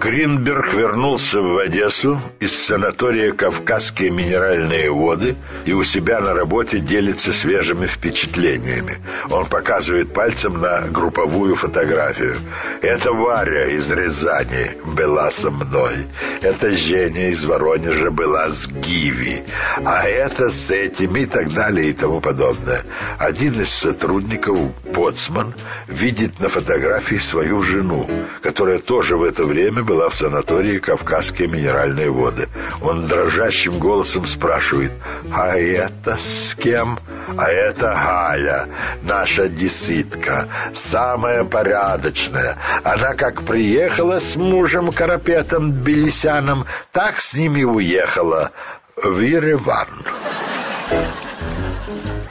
Гринберг вернулся в Одессу из санатория «Кавказские минеральные воды» и у себя на работе делится свежими впечатлениями. Он показывает пальцем на групповую фотографию. «Это Варя из Рязани была со мной. Это Женя из Воронежа была с Гиви. А это с этими и так далее и тому подобное». Один из сотрудников, Боцман, видит на фотографии свою жену, которая тоже в это время была в санатории «Кавказские минеральные воды». Он дрожащим голосом спрашивает, «А это с кем?» «А это Галя, наша деситка, самая порядочная. Она как приехала с мужем Карапетом Белисяном, так с ними уехала в Ереван».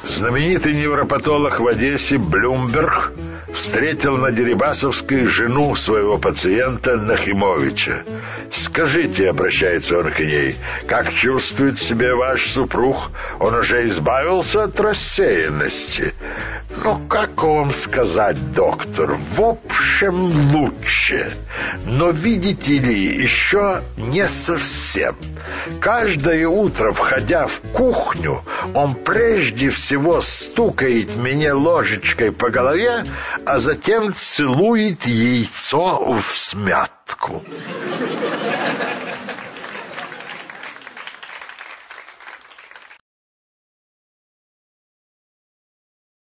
Знаменитый невропатолог в Одессе Блюмберг встретил на Дерибасовской жену своего пациента Нахимовича. «Скажите», — обращается он к ней, — «как чувствует себя ваш супруг? Он уже избавился от рассеянности?» «Ну, как вам сказать, доктор? В общем, лучше. Но, видите ли, еще не совсем. Каждое утро, входя в кухню, он прежде всего стукает меня ложечкой по голове, а затем целует яйцо в смятку.